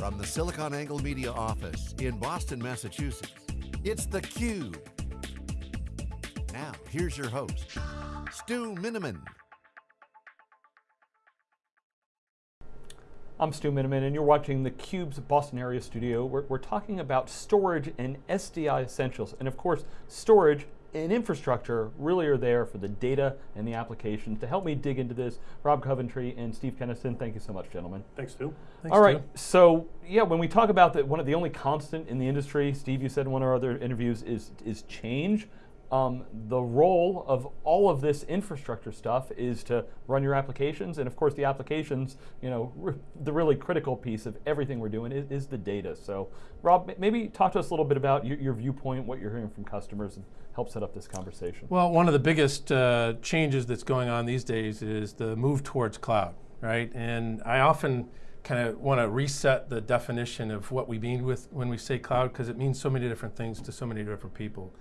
From the SiliconANGLE Media office in Boston, Massachusetts, it's theCUBE. Now, here's your host, Stu Miniman. I'm Stu Miniman and you're watching theCUBE's Boston area studio. We're, we're talking about storage and SDI essentials. And of course, storage and infrastructure really are there for the data and the applications. To help me dig into this, Rob Coventry and Steve Kenniston, thank you so much, gentlemen. Thanks, Stu. Thanks, All right, Stu. so yeah, when we talk about the, one of the only constant in the industry, Steve, you said in one of our other interviews, is, is change um, the role of all of this infrastructure stuff is to run your applications, and of course the applications, you know, the really critical piece of everything we're doing is, is, the data. So Rob, maybe talk to us a little bit about your, your, viewpoint, what you're hearing from customers, and help set up this conversation. Well, one of the biggest uh, changes that's going on these days is the move towards cloud, right? And I often kind of want to reset the definition of what we mean with when we say cloud, because it means so many different things to so many different people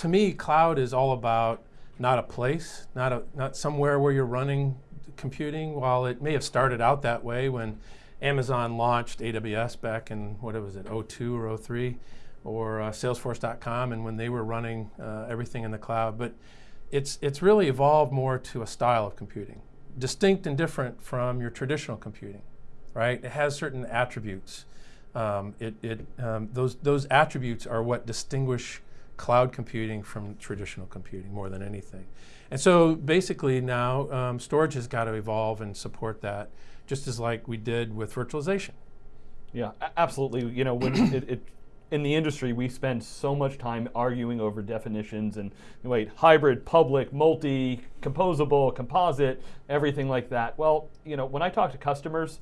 to me, cloud is all about not a place, not, a, not somewhere where you're running computing, while it may have started out that way when Amazon launched AWS back in, what was it, 02 or 03, or uh, Salesforce.com, and when they were running uh, everything in the cloud. But it's, it's really evolved more to a style of computing, distinct and different from your traditional computing, right? It has certain attributes. Um, it, it, um, those, those attributes are what distinguish cloud computing from traditional computing more than anything. And so basically now um, storage has got to evolve and support that just as like we did with virtualization. Yeah, absolutely. You know, when it, it, in the industry, we spend so much time arguing over definitions and wait, hybrid, public, multi, composable, composite, everything like that. Well, you know, when I talk to customers,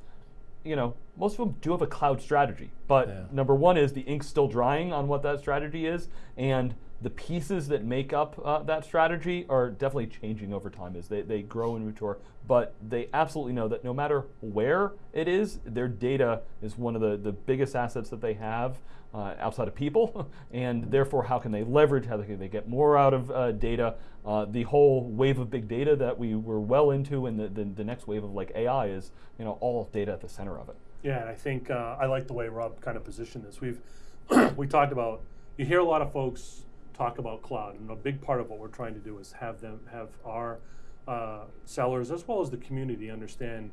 you know, most of them do have a cloud strategy, but yeah. number one is the ink's still drying on what that strategy is, and the pieces that make up uh, that strategy are definitely changing over time as they, they grow and mature. But they absolutely know that no matter where it is, their data is one of the, the biggest assets that they have uh, outside of people, and therefore how can they leverage, how can they get more out of uh, data. Uh, the whole wave of big data that we were well into and the, the, the, next wave of like AI is you know all data at the center of it. Yeah, and I think uh, I like the way Rob kind of positioned this. We've we talked about, you hear a lot of folks talk about cloud. And a big part of what we're trying to do is have them have our uh, sellers as well as the community understand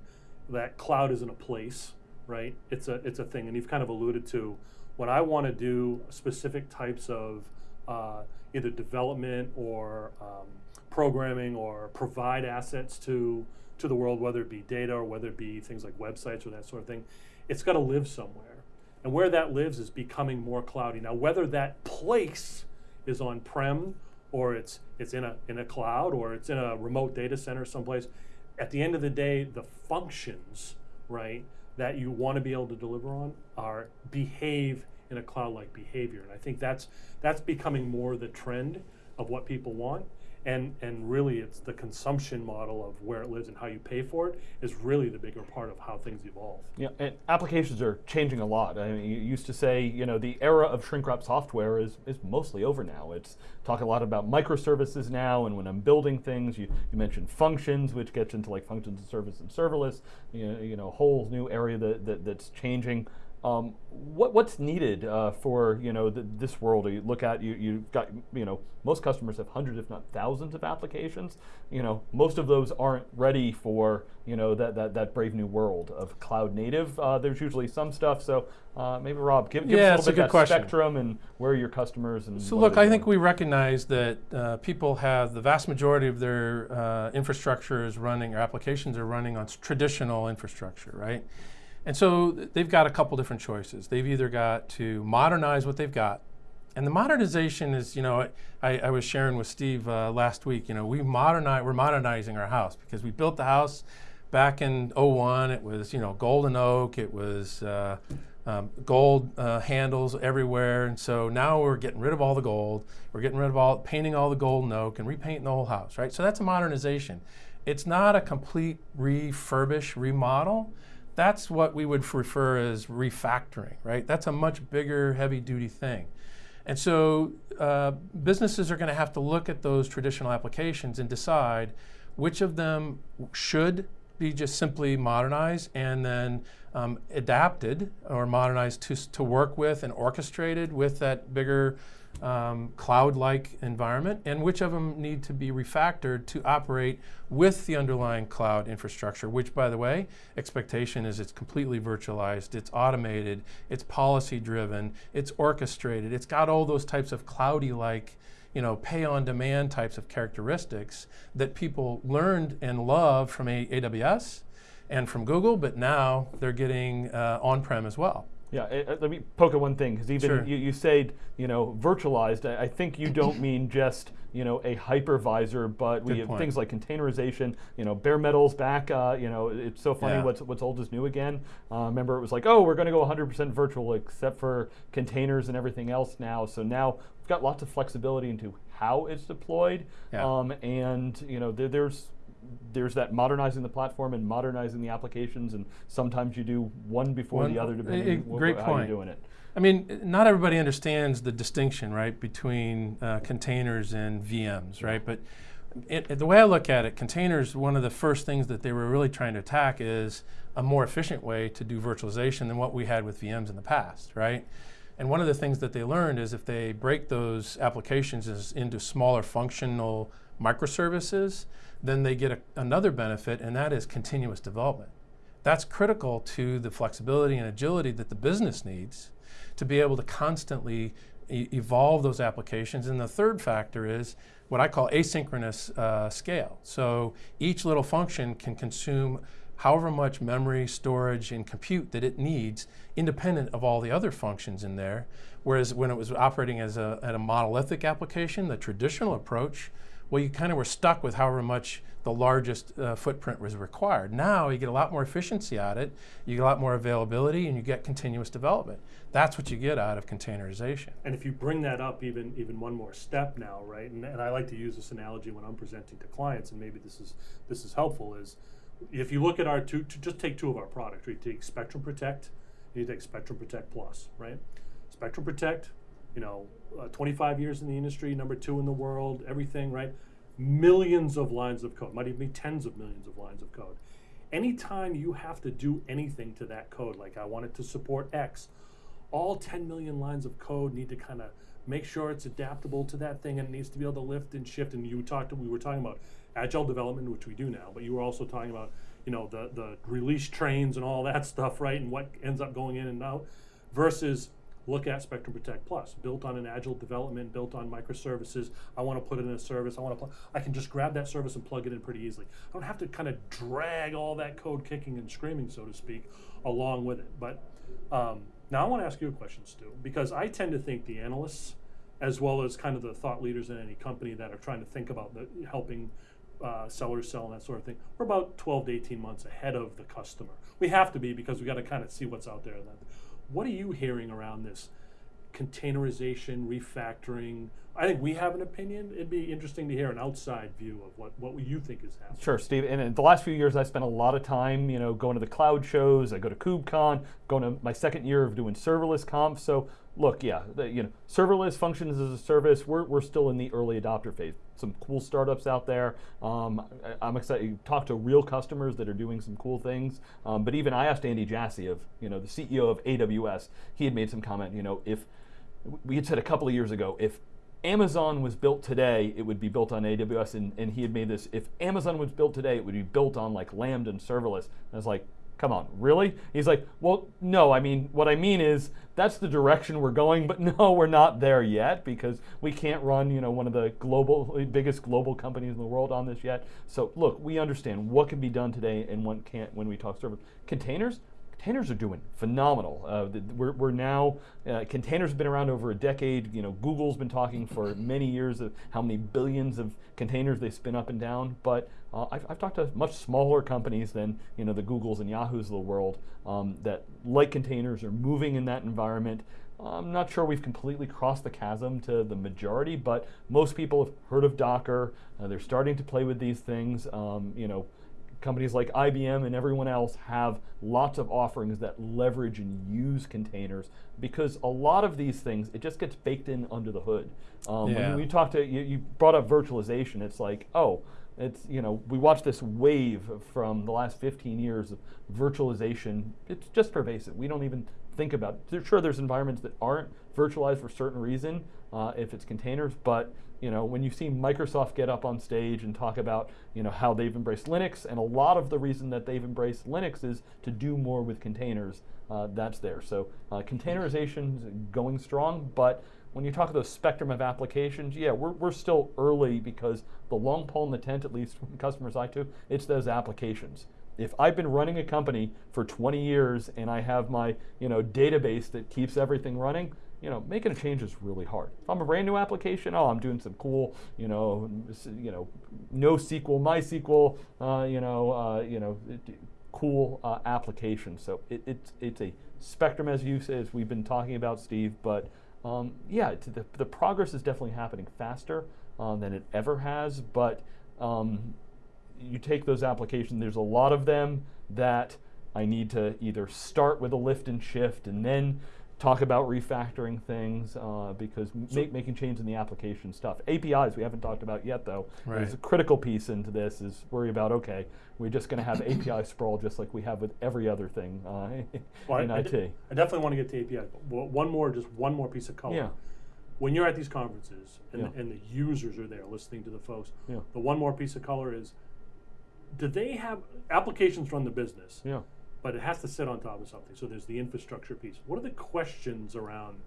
that cloud isn't a place, right? It's a it's a thing. And you've kind of alluded to when I want to do specific types of uh, either development or um, programming or provide assets to to the world, whether it be data or whether it be things like websites or that sort of thing, it's got to live somewhere. And where that lives is becoming more cloudy. Now, whether that place is on-prem or it's it's in a in a cloud or it's in a remote data center someplace. At the end of the day, the functions, right, that you want to be able to deliver on are behave in a cloud-like behavior. And I think that's that's becoming more the trend of what people want and and really it's the consumption model of where it lives and how you pay for it is really the bigger part of how things evolve. Yeah, and applications are changing a lot. I mean, you used to say, you know, the era of shrink wrap software is, is mostly over now. It's talking a lot about microservices now, and when I'm building things, you, you mentioned functions, which gets into like functions and service and serverless, you know, you know, whole new area that, that that's changing. Um, what, what's needed uh, for you know the, this world? You look at you you've got you know most customers have hundreds if not thousands of applications. You know most of those aren't ready for you know that that, that brave new world of cloud native. Uh, there's usually some stuff. So uh, maybe Rob, give, give yeah, us a little bit a that question. spectrum and where are your customers and. So look, I think we recognize that uh, people have the vast majority of their uh, infrastructure is running or applications are running on traditional infrastructure, right? And so they've got a couple different choices. They've either got to modernize what they've got, and the modernization is, you know, I, I was sharing with Steve uh, last week, you know, we modernize, we're modernizing our house because we built the house back in 01, it was, you know, golden oak, it was uh, um, gold uh, handles everywhere, and so now we're getting rid of all the gold, we're getting rid of all, painting all the golden oak and repainting the whole house, right? So that's a modernization. It's not a complete refurbish, remodel, that's what we would refer as refactoring, right? That's a much bigger, heavy duty thing. And so uh, businesses are going to have to look at those traditional applications and decide which of them should be just simply modernized and then um, adapted or modernized to, to work with and orchestrated with that bigger um, cloud-like environment, and which of them need to be refactored to operate with the underlying cloud infrastructure, which by the way, expectation is it's completely virtualized, it's automated, it's policy-driven, it's orchestrated, it's got all those types of cloudy-like you know, pay on demand types of characteristics that people learned and love from AWS and from Google, but now they're getting uh, on-prem as well. Yeah, uh, let me poke at one thing because even Sure. you, you said you know virtualized. I, I think you don't mean just you know a hypervisor, but we have point. things like containerization. You know, bare metal's back. Uh, you know, it's so funny Yeah. what's what's old is new again. Uh, remember, it was like, oh, we're going to go 100% virtual except for containers and everything else now. So now we've got lots of flexibility into how it's deployed. Yeah. Um, and you know, there, there's there's that modernizing the platform and modernizing the applications, and sometimes you do one before One- the other, depending wh- great how point. you're doing it. I mean, not everybody understands the distinction, right, between uh, containers and VMs, right? But it, it- the way I look at it, containers, one of the first things that they were really trying to attack is a more efficient way to do virtualization than what we had with VMs in the past, right? And one of the things that they learned is if they break those applications is into smaller functional microservices, then they get a, another benefit, and that is continuous development. That's critical to the flexibility and agility that the business needs to be able to constantly e- evolve those applications. And the third factor is what I call asynchronous uh, scale. So each little function can consume however much memory, storage, and compute that it needs, independent of all the other functions in there. Whereas when it was operating as a, a monolithic application, the traditional approach, well, you kind of were stuck with however much the largest uh, footprint was required. Now you get a lot more efficiency out of it, you get a lot more availability, and you get continuous development. That's what you get out of containerization. And if you bring that up even even one more step now, right? And, and I like to use this analogy when I'm presenting to clients, and maybe this is this is helpful. Is if you look at our two, to just take two of our products, right? Take Spectrum Protect, you take Spectrum Protect Plus, right? Spectrum Protect, you know, uh, 25 years in the industry, number two in the world, everything, right? Millions of lines of code, might even be tens of millions of lines of code. Anytime you have to do anything to that code, like I want it to support X, all 10 million lines of code need to kind of make sure it's adaptable to that thing and it needs to be able to lift and shift. And you talked, we were talking about agile development, which we do now, but you were also talking about, you know, the, the release trains and all that stuff, right? And what ends up going in and out versus look at Spectrum Protect Plus, built on an agile development, built on microservices. I want to put it in a service. I want to. I can just grab that service and plug it in pretty easily. I don't have to kind of drag all that code kicking and screaming, so to speak, along with it. But um, now I want to ask you a question, Stu, because I tend to think the analysts, as well as kind of the thought leaders in any company that are trying to think about the, helping uh, sellers sell and that sort of thing, we're about 12 to 18 months ahead of the customer. We have to be because we got to kind of see what's out there. What are you hearing around this containerization, refactoring? I think we have an opinion. It'd be interesting to hear an outside view of what, what you think is happening. Sure, Steve. And in the last few years, I spent a lot of time, you know, going to the cloud shows. I go to KubeCon, going to my second year of doing serverless conf. So, look, yeah, the, you know, serverless functions as a service. We're, we're still in the early adopter phase. Some cool startups out there. Um, I, am excited. You talk to real customers that are doing some cool things. Um, but even I asked Andy Jassy of, you know, the CEO of AWS. He had made some comment. You know, if we had said a couple of years ago, if Amazon was built today, it would be built on AWS, and, and he had made this. If Amazon was built today, it would be built on like Lambda and serverless. And I was like, come on, really? He's like, well, no. I mean, what I mean is that's the direction we're going, but no, we're not there yet because we can't run, you know, one of the global biggest global companies in the world on this yet. So look, we understand what can be done today and what can't when we talk server containers containers are doing phenomenal. Uh, we're, we're now uh, containers have been around over a decade. You know, Google's been talking for many years of how many billions of containers they spin up and down. But uh, I've, I've talked to much smaller companies than you know the Googles and Yahoos of the world um, that like containers are moving in that environment. I'm not sure we've completely crossed the chasm to the majority, but most people have heard of Docker. Uh, they're starting to play with these things. Um, you know companies like IBM and everyone else have lots of offerings that leverage and use containers because a lot of these things it just gets baked in under the hood. Um, Yeah. When we talked to you, you brought up virtualization. It's like, oh, it's you know we watch this wave from the last 15 years of virtualization. It's just pervasive. We don't even think about. It. Sure, there's environments that aren't virtualized for a certain reason, uh, if it's containers, but you know when you see Microsoft get up on stage and talk about you know how they've embraced Linux, and a lot of the reason that they've embraced Linux is to do more with containers. Uh, that's there. So uh, containerization going strong, but when you talk about the spectrum of applications, yeah, we're, we're still early because the long pole in the tent, at least from customers I to, it's those applications. If I've been running a company for 20 years and I have my you know database that keeps everything running, you know, making a change is really hard. If I'm a brand new application, oh, I'm doing some cool, you know, you know, NoSQL, MySQL, uh, you know, uh, you know, cool uh, application. So it, it's it's a spectrum as you as we've been talking about, Steve, but um, yeah, the, the progress is definitely happening faster um, than it ever has, but um, you take those applications, there's a lot of them that I need to either start with a lift and shift and then talk about refactoring things uh, because so make, making change in the application stuff. APIs we haven't talked about yet though. Right. There's a critical piece into this is worry about okay we're just going to have API sprawl just like we have with every other thing uh, well, in I, IT. I, definitely want to get to API. But one more, just one more piece of color. Yeah. When you're at these conferences and, yeah. the, and the users are there listening to the folks, yeah. the one more piece of color is, do they have applications run the business? Yeah but it has to sit on top of something. So there's the infrastructure piece. What are the questions around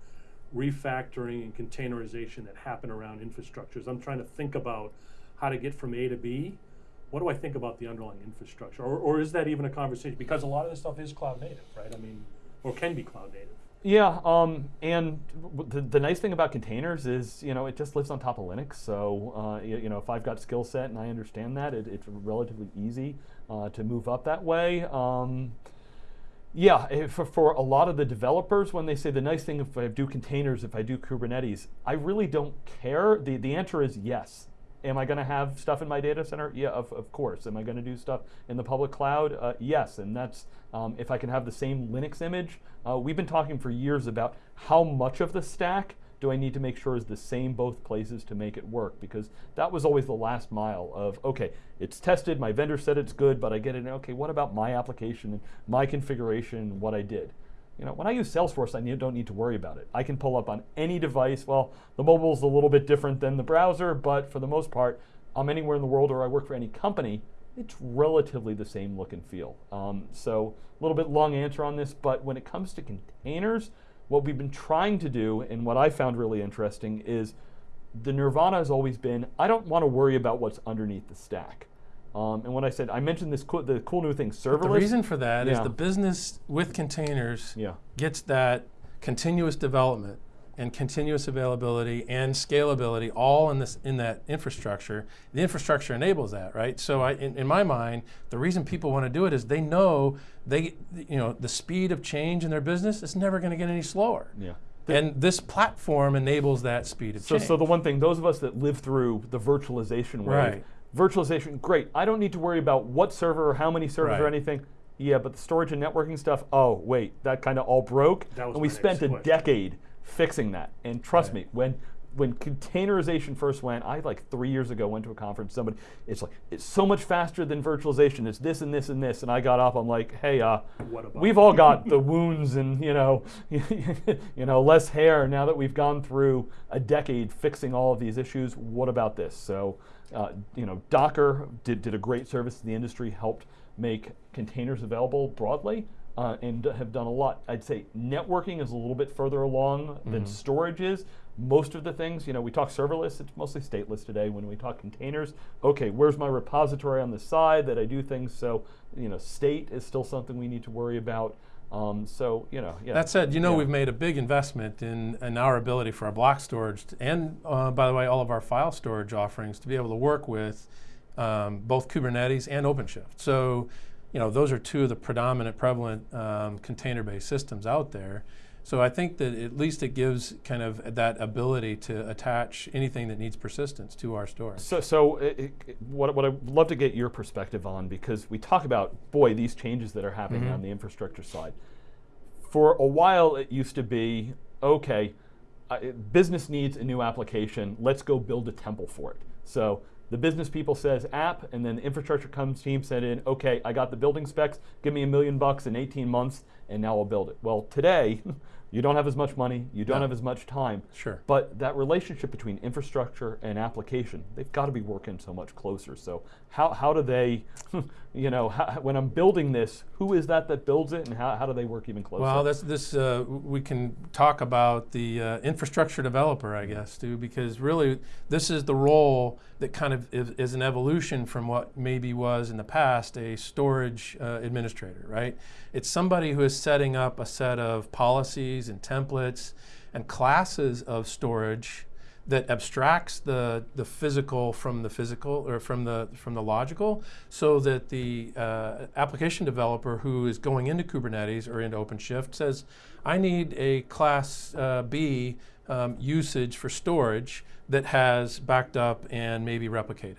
refactoring and containerization that happen around infrastructures? I'm trying to think about how to get from A to B. What do I think about the underlying infrastructure? Or, or is that even a conversation? Because a lot of this stuff is cloud native, right? I mean, or can be cloud native. Yeah, um, and the, the nice thing about containers is, you know, it just lives on top of Linux. So, uh, you, you, know, if I've got skill set and I understand that, it, it's relatively easy uh, to move up that way. Um, yeah, for, for a lot of the developers, when they say the nice thing if I do containers, if I do Kubernetes, I really don't care. The, the answer is yes. Am I going to have stuff in my data center? Yeah, of, of course. Am I going to do stuff in the public cloud? Uh, yes, and that's um, if I can have the same Linux image. Uh, we've been talking for years about how much of the stack do I need to make sure is the same both places to make it work? Because that was always the last mile of, okay, it's tested, my vendor said it's good, but I get it, okay, what about my application and my configuration, what I did? You know, when I use Salesforce, I need, don't need to worry about it. I can pull up on any device. Well, the mobile is a little bit different than the browser, but for the most part, I'm anywhere in the world or I work for any company, it's relatively the same look and feel. Um, so a little bit long answer on this, but when it comes to containers, what we've been trying to do, and what I found really interesting, is the nirvana has always been I don't want to worry about what's underneath the stack. Um, and when I said I mentioned this cool, the cool new thing, serverless. But the reason for that yeah. is the business with containers yeah. gets that continuous development and continuous availability and scalability all in this in that infrastructure. The infrastructure enables that, right? So I, in, in my mind, the reason people want to do it is they know they, you know, the speed of change in their business is never going to get any slower. Yeah. And this platform enables that speed of so, change. So the one thing, those of us that live through the virtualization wave, right. virtualization, great. I don't need to worry about what server or how many servers right. or anything. Yeah, but the storage and networking stuff, oh, wait, that kind of all broke. and we spent a question. decade fixing that. And trust right. me, when when containerization first went, I like three years ago went to a conference. Somebody, it's like it's so much faster than virtualization. It's this and this and this. And I got up. I'm like, hey, uh, we've all got the wounds and you know, you know, less hair now that we've gone through a decade fixing all of these issues. What about this? So, uh, you know, Docker did did a great service to the industry, helped make containers available broadly uh, and have done a lot. I'd say networking is a little bit further along mm-hmm. than storage is. Most of the things, you know, we talk serverless, it's mostly stateless today. When we talk containers, okay, where's my repository on the side that I do things? So, you know, state is still something we need to worry about. Um, so, you know, yeah. That said, you know, yeah. we've made a big investment in, in our ability for our block storage to, and, uh, by the way, all of our file storage offerings to be able to work with um, both Kubernetes and OpenShift. So, you know, those are two of the predominant prevalent um, container-based systems out there. So I think that at least it gives kind of that ability to attach anything that needs persistence to our storage. So, so it, it, what, what I'd love to get your perspective on, because we talk about, boy, these changes that are happening mm -hmm. on the infrastructure side. For a while, it used to be, okay, uh, business needs a new application, let's go build a temple for it. So the business people says app, and then the infrastructure comes team said in, okay, I got the building specs, give me a million bucks in 18 months, and now I'll build it. Well, today, you don't have as much money, you don't No. have as much time. Sure. But that relationship between infrastructure and application, they've got to be working so much closer. So how, how do they, you know, how, when I'm building this, who is that that builds it, and how, how do they work even closer? Well, that's this. Uh, we can talk about the uh, infrastructure developer, I guess, too, because really this is the role that kind of is, is an evolution from what maybe was in the past a storage uh, administrator, right? It's somebody who is setting up a set of policies and templates and classes of storage that abstracts the, the physical from the physical or from the from the logical so that the uh, application developer who is going into Kubernetes or into OpenShift says, I need a class uh, B um, usage for storage that has backed up and maybe replicated.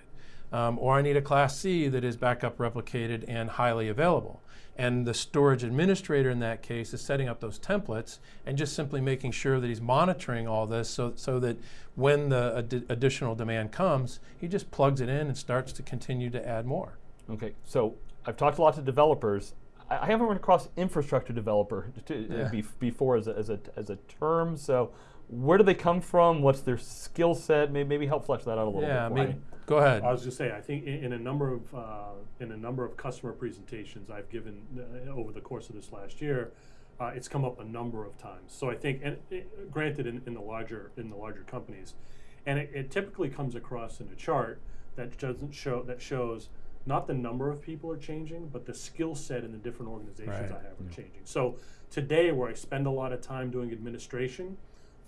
Um, or I need a class C that is backup replicated and highly available. And the storage administrator in that case is setting up those templates and just simply making sure that he's monitoring all this so, so that when the addi- additional demand comes, he just plugs it in and starts to continue to add more. Okay, so I've talked a lot to developers. I, I haven't run across infrastructure developer to, uh, Yeah. bef- before as a, as, a, as a term. So where do they come from? What's their skill set? Maybe, maybe help flesh that out a little yeah, bit. for me. mean, go ahead. I was just saying, I think in, in a number of uh, in a number of customer presentations I've given uh, over the course of this last year, uh, it's come up a number of times. So I think, and it, granted, in, in the larger in the larger companies, and it, it typically comes across in a chart that doesn't show that shows not the number of people are changing, but the skill set in the different organizations Right. I have are changing. So today, where I spend a lot of time doing administration,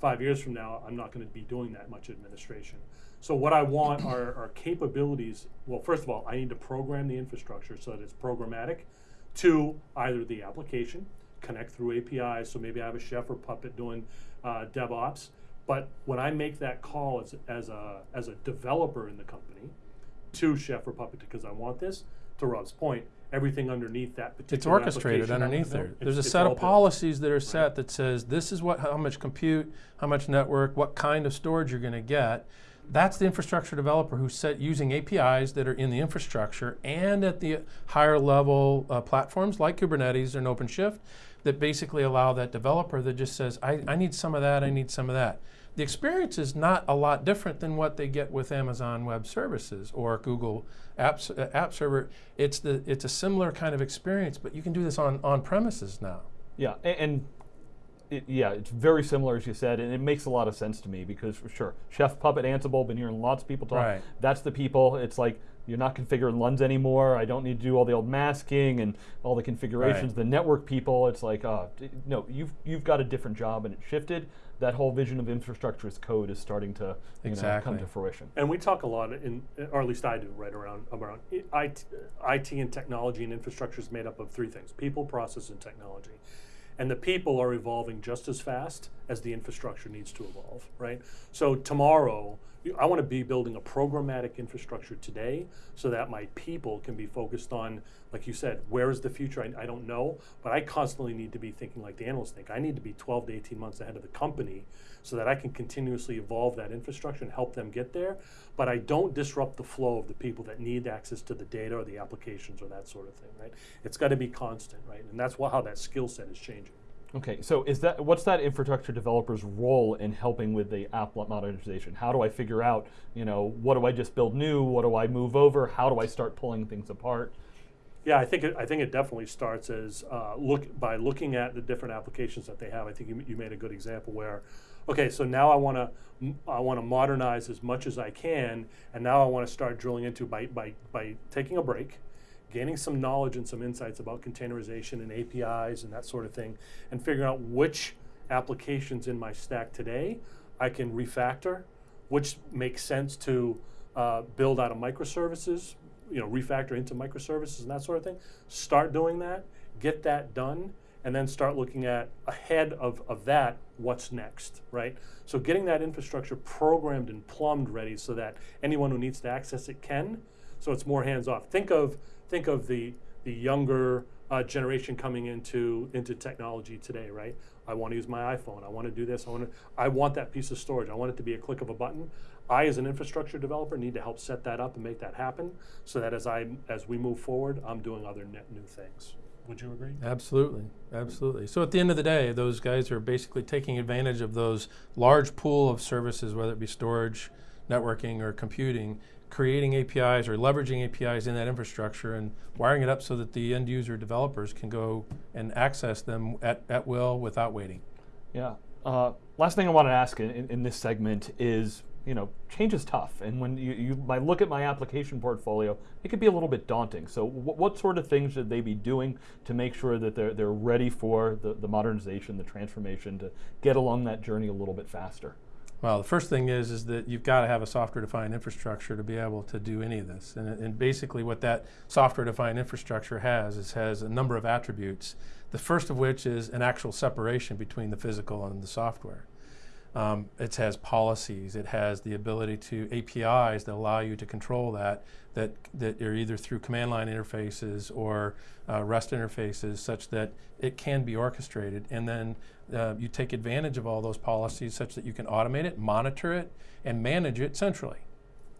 five years from now, I'm not going to be doing that much administration. So what I want are, are capabilities. Well, first of all, I need to program the infrastructure so that it's programmatic to either the application, connect through APIs. So maybe I have a chef or puppet doing uh, DevOps. But when I make that call as, as a as a developer in the company to chef or puppet because I want this, to Rob's point, everything underneath that particular it's orchestrated underneath there. it's- There's a set of built. policies that are set that says this is what how much compute, how much network, what kind of storage you're going to get. That's the infrastructure developer who's set using APIs that are in the infrastructure and at the higher level uh, platforms like Kubernetes and OpenShift that basically allow that developer that just says, I, I need some of that, I need some of that. The experience is not a lot different than what they get with Amazon Web Services or Google Apps, uh, App Server. It's the it's a similar kind of experience, but you can do this on on premises now. Yeah, a- and, it, yeah, it's very similar as you said, and it makes a lot of sense to me because for sure, Chef Puppet Ansible, been hearing lots of people talk. Right. That's the people. It's like you're not configuring LUNs anymore. I don't need to do all the old masking and all the configurations. Right. The network people, it's like, uh, no, you've you've got a different job, and it shifted. That whole vision of infrastructure as code is starting to you know, come to fruition. And we talk a lot in, or at least I do, right around around IT, uh, IT and technology and infrastructure is made up of three things: people, process, and technology. And the people are evolving just as fast as the infrastructure needs to evolve, right? So tomorrow, you- I want to be building a programmatic infrastructure today, so that my people can be focused on, like you said, where is the future? I, I don't know, but I constantly need to be thinking like the analysts think. I need to be 12 to 18 months ahead of the company so that I can continuously evolve that infrastructure and help them get there. But I don't disrupt the flow of the people that need access to the data or the applications or that sort of thing, right? It's got to be constant, right? And that's wha- how that skill set is changing. Okay, so is that what's that infrastructure developer's role in helping with the app modernization? How do I figure out, you know, what do I just build new? What do I move over? How do I start pulling things apart? Yeah, I think it, I think it definitely starts as uh, look by looking at the different applications that they have. I think you, you made a good example where, okay, so now I want to I want to modernize as much as I can, and now I want to start drilling into by by by taking a break, gaining some knowledge and some insights about containerization and APIs and that sort of thing, and figuring out which applications in my stack today I can refactor, which makes sense to uh, build out of microservices, you know, refactor into microservices and that sort of thing. Start doing that, get that done, and then start looking at ahead of, of that, what's next, right? So getting that infrastructure programmed and plumbed ready so that anyone who needs to access it can. So it's more hands off. Think of think of the the younger uh, generation coming into into technology today, right? I want to use my iPhone. I want to do this. I want. I want that piece of storage. I want it to be a click of a button. I, as an infrastructure developer, need to help set that up and make that happen, so that as I as we move forward, I'm doing other net new things. Would you agree? Absolutely, absolutely. So at the end of the day, those guys are basically taking advantage of those large pool of services, whether it be storage, networking, or computing, creating APIs or leveraging APIs in that infrastructure and wiring it up so that the end user developers can go and access them at, at will without waiting. Yeah. Uh, last thing I want to ask in, in, this segment is, you know, change is tough, and when you, you I look at my application portfolio, it could be a little bit daunting. So, what sort of things should they be doing to make sure that they're they're ready for the, the modernization, the transformation, to get along that journey a little bit faster? Well, the first thing is is that you've got to have a software-defined infrastructure to be able to do any of this. And, and basically, what that software-defined infrastructure has is has a number of attributes. The first of which is an actual separation between the physical and the software. Um, it has policies. It has the ability to APIs that allow you to control that. That that are either through command line interfaces or uh, REST interfaces, such that it can be orchestrated. And then uh, you take advantage of all those policies, such that you can automate it, monitor it, and manage it centrally.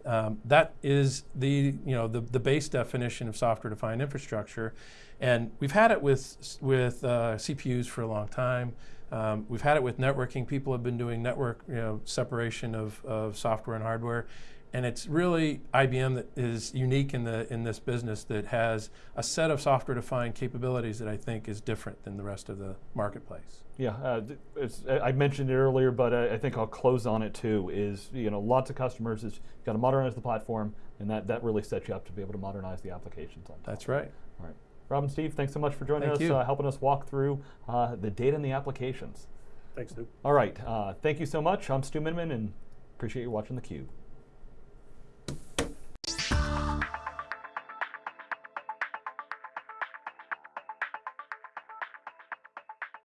Um, that is the you know the, the base definition of software-defined infrastructure, and we've had it with with uh, CPUs for a long time. Um, we've had it with networking. People have been doing network you know separation of, of software and hardware, and it's really IBM that is unique in the in this business that has a set of software-defined capabilities that I think is different than the rest of the marketplace. Yeah, uh, it's, I mentioned it earlier, but I, I think I'll close on it too. Is you know lots of customers is got to modernize the platform, and that that really sets you up to be able to modernize the applications on top. That's right. All right, Rob and Steve, thanks so much for joining Thank us. Uh, helping us walk through uh, the data and the applications. Thanks, Stu. All right, uh, thank you so much. I'm Stu Miniman, and appreciate you watching the Cube.